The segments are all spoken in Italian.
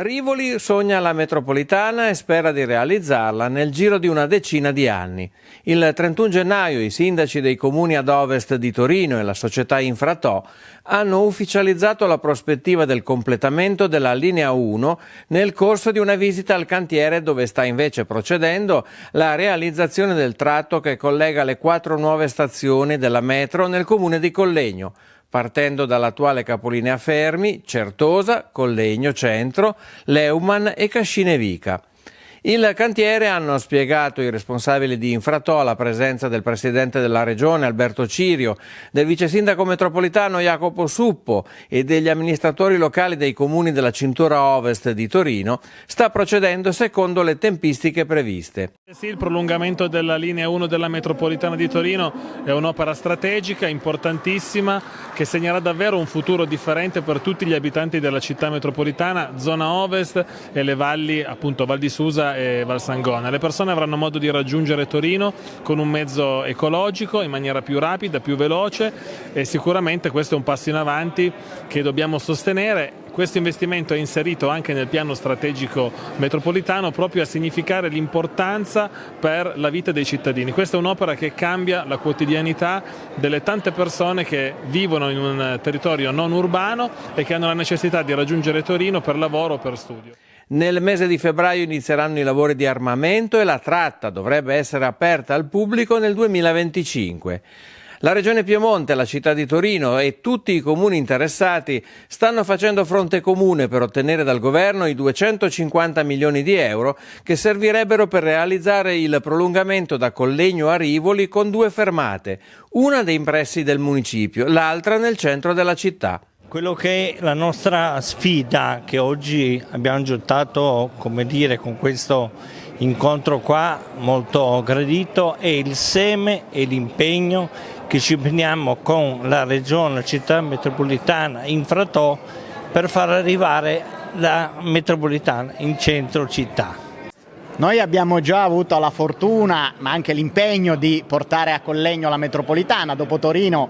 Rivoli sogna la metropolitana e spera di realizzarla nel giro di una decina di anni. Il 31 gennaio i sindaci dei comuni ad ovest di Torino e la società Infratò hanno ufficializzato la prospettiva del completamento della linea 1 nel corso di una visita al cantiere dove sta invece procedendo la realizzazione del tratto che collega le quattro nuove stazioni della metro nel comune di Collegno partendo dall'attuale capolinea Fermi, Certosa, Collegno Centro, Leumann e Cascinevica. Il cantiere hanno spiegato i responsabili di Infratò la presenza del presidente della regione Alberto Cirio, del vice sindaco metropolitano Jacopo Suppo e degli amministratori locali dei comuni della cintura ovest di Torino, sta procedendo secondo le tempistiche previste. Sì, il prolungamento della linea 1 della metropolitana di Torino è un'opera strategica importantissima che segnerà davvero un futuro differente per tutti gli abitanti della città metropolitana, zona ovest e le valli appunto Val di Susa e Valsangona. Le persone avranno modo di raggiungere Torino con un mezzo ecologico in maniera più rapida, più veloce e sicuramente questo è un passo in avanti che dobbiamo sostenere. Questo investimento è inserito anche nel piano strategico metropolitano proprio a significare l'importanza per la vita dei cittadini. Questa è un'opera che cambia la quotidianità delle tante persone che vivono in un territorio non urbano e che hanno la necessità di raggiungere Torino per lavoro o per studio. Nel mese di febbraio inizieranno i lavori di armamento e la tratta dovrebbe essere aperta al pubblico nel 2025. La Regione Piemonte, la città di Torino e tutti i comuni interessati stanno facendo fronte comune per ottenere dal governo i 250 milioni di euro che servirebbero per realizzare il prolungamento da Collegno a Rivoli con due fermate, una dei pressi del municipio, l'altra nel centro della città. Quello che è la nostra sfida che oggi abbiamo gettato come dire, con questo incontro qua molto gradito è il seme e l'impegno che ci prendiamo con la regione, la città metropolitana Infratò per far arrivare la metropolitana in centro città. Noi abbiamo già avuto la fortuna ma anche l'impegno di portare a Collegno la metropolitana, dopo Torino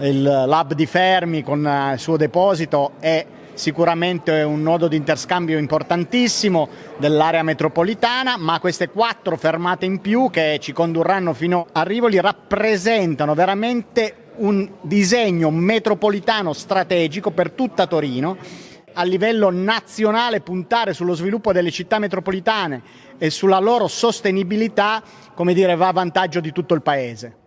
il lab di Fermi con il suo deposito è sicuramente un nodo di interscambio importantissimo dell'area metropolitana, ma queste quattro fermate in più che ci condurranno fino a Rivoli rappresentano veramente un disegno metropolitano strategico per tutta Torino a livello nazionale puntare sullo sviluppo delle città metropolitane e sulla loro sostenibilità, come dire, va a vantaggio di tutto il Paese.